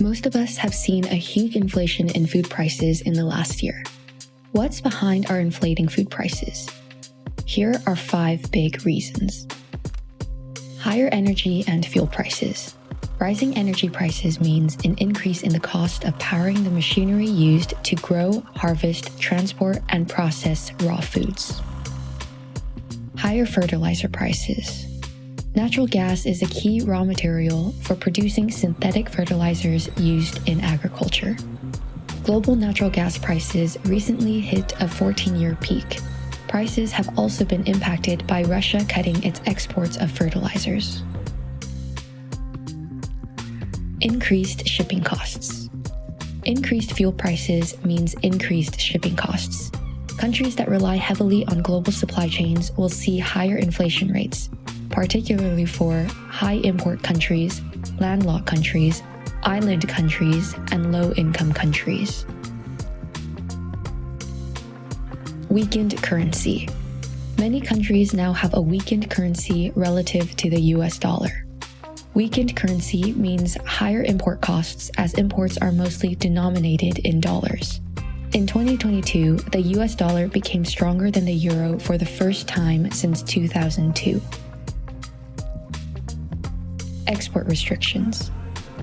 Most of us have seen a huge inflation in food prices in the last year. What's behind our inflating food prices? Here are five big reasons. Higher energy and fuel prices. Rising energy prices means an increase in the cost of powering the machinery used to grow, harvest, transport, and process raw foods. Higher fertilizer prices. Natural gas is a key raw material for producing synthetic fertilizers used in agriculture. Global natural gas prices recently hit a 14-year peak. Prices have also been impacted by Russia cutting its exports of fertilizers. Increased shipping costs. Increased fuel prices means increased shipping costs. Countries that rely heavily on global supply chains will see higher inflation rates, particularly for high import countries, landlocked countries, island countries, and low-income countries. Weakened currency. Many countries now have a weakened currency relative to the US dollar. Weakened currency means higher import costs as imports are mostly denominated in dollars. In 2022, the US dollar became stronger than the euro for the first time since 2002 export restrictions.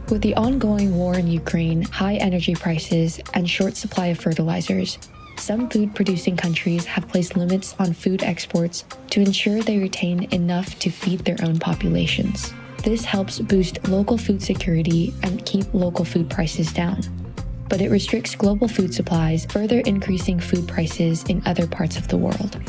With the ongoing war in Ukraine, high energy prices, and short supply of fertilizers, some food-producing countries have placed limits on food exports to ensure they retain enough to feed their own populations. This helps boost local food security and keep local food prices down. But it restricts global food supplies, further increasing food prices in other parts of the world.